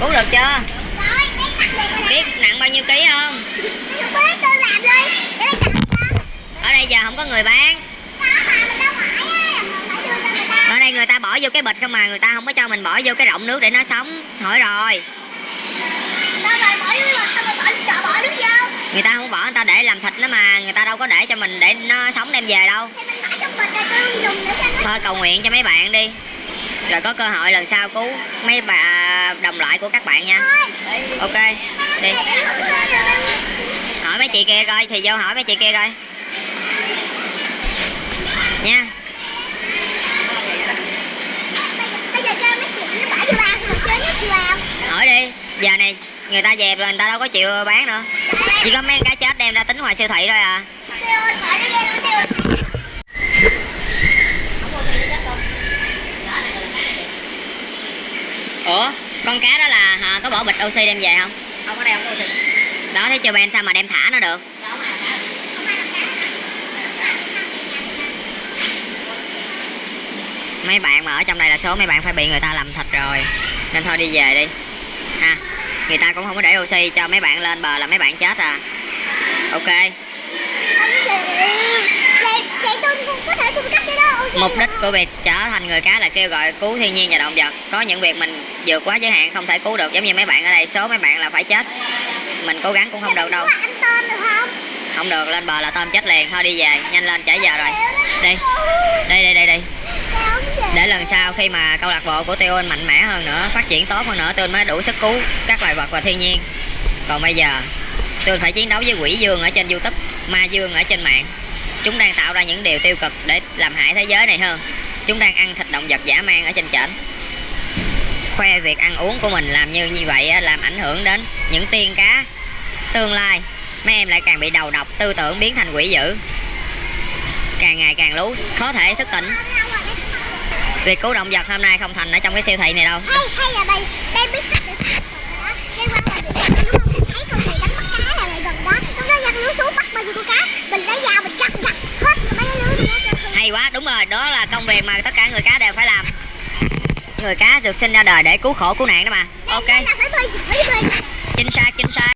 cứu được chưa? Biết nặng bao nhiêu ký không? Ở đây giờ không có người bán. Ở đây người ta bỏ vô cái bịch không mà người ta không có cho mình bỏ vô cái rộng nước để nó sống. Hỏi rồi. Người ta không bỏ, người ta để làm thịt nó mà, người ta đâu có để cho mình để nó sống đem về đâu. Thôi cầu nguyện cho mấy bạn đi. Rồi có cơ hội lần sau cứu mấy bà đồng loại của các bạn nha. Ok, đi. Hỏi mấy chị kia coi, thì vô hỏi mấy chị kia coi. Nha. Bây giờ mấy nó bỏ bao mà hỏi đi, giờ này người ta dẹp rồi, người ta đâu có chịu bán nữa. Chỉ có mấy cái chết đem ra tính ngoài siêu thị thôi à. Ủa? Con cá đó là hả, có bỏ bịch oxy đem về không? Không có cái oxy. Đó thế cho ben sao mà đem thả nó được? Mấy bạn mà ở trong đây là số mấy bạn phải bị người ta làm thịt rồi. Nên thôi đi về đi. Ha người ta cũng không có để oxy cho mấy bạn lên bờ là mấy bạn chết à. Ok. Vậy, vậy tôi cũng có thể cung cấp cho đó oxy mục đích của việc trở thành người cá là kêu gọi cứu thiên nhiên và động vật. Có những việc mình vượt quá giới hạn không thể cứu được giống như mấy bạn ở đây số mấy bạn là phải chết. Mình cố gắng cũng không được đâu. tôm được không? không được lên bờ là tôm chết liền. Thôi đi về nhanh lên trễ giờ rồi. Đi. đi đi đi đi. Để lần sau khi mà câu lạc bộ của Tiêu mạnh mẽ hơn nữa phát triển tốt hơn nữa tôi mới đủ sức cứu các loài vật và thiên nhiên. Còn bây giờ tôi phải chiến đấu với quỷ dương ở trên youtube ma dương ở trên mạng chúng đang tạo ra những điều tiêu cực để làm hại thế giới này hơn. Chúng đang ăn thịt động vật dã man ở trên trển khoe việc ăn uống của mình làm như như vậy làm ảnh hưởng đến những tiên cá. Tương lai, mấy em lại càng bị đầu độc, tư tưởng biến thành quỷ dữ. Càng ngày càng lú, khó thể thức tỉnh. Việc cứu động vật hôm nay không thành ở trong cái siêu thị này đâu. Hay hay là bay bay biết cách để đó liên quan là thấy con này đánh mất cá là lại gần đó nó nó giăng lưới xuống bắt bao nhiêu con cá mình lấy dao mình gặt gặt hết mấy cái lưới nữa cho con hay quá. Đúng rồi đó là công việc mà tất cả người cá đều phải làm. Người cá được sinh ra đời để cứu khổ cứu nạn đó mà. Ok. Chính xác chính xác